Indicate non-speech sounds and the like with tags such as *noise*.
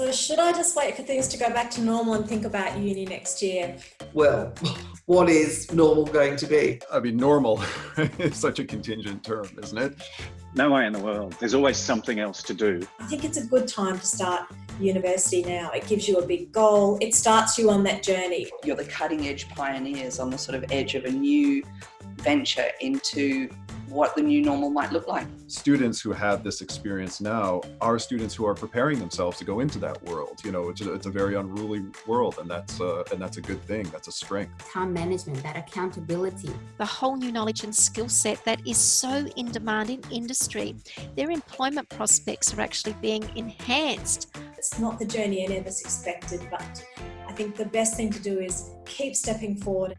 So should I just wait for things to go back to normal and think about uni next year? Well, *laughs* what is normal going to be? I mean, normal *laughs* is such a contingent term, isn't it? No way in the world. There's always something else to do. I think it's a good time to start university now. It gives you a big goal. It starts you on that journey. You're the cutting edge pioneers on the sort of edge of a new venture into what the new normal might look like. Students who have this experience now are students who are preparing themselves to go into that world. You know, it's a, it's a very unruly world, and that's uh, and that's a good thing. That's a strength. Time management, that accountability, the whole new knowledge and skill set that is so in demand in industry. Their employment prospects are actually being enhanced. It's not the journey any of us expected, but I think the best thing to do is keep stepping forward.